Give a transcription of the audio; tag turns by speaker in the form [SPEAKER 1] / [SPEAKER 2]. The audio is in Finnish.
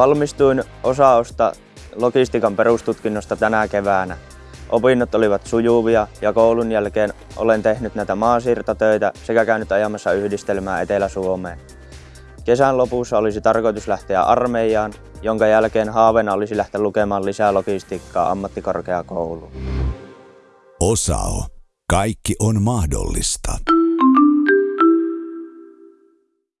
[SPEAKER 1] Valmistuin osaosta logistiikan perustutkinnosta tänä keväänä. Opinnot olivat sujuvia ja koulun jälkeen olen tehnyt näitä maasiirtotöitä sekä käynyt ajamassa yhdistelmää Etelä-Suomeen. Kesän lopussa olisi tarkoitus lähteä armeijaan, jonka jälkeen haaveena olisi lähteä lukemaan lisää logistiikkaa ammattikorkeakouluun.
[SPEAKER 2] Osao. Kaikki on mahdollista.